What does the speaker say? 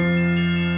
Música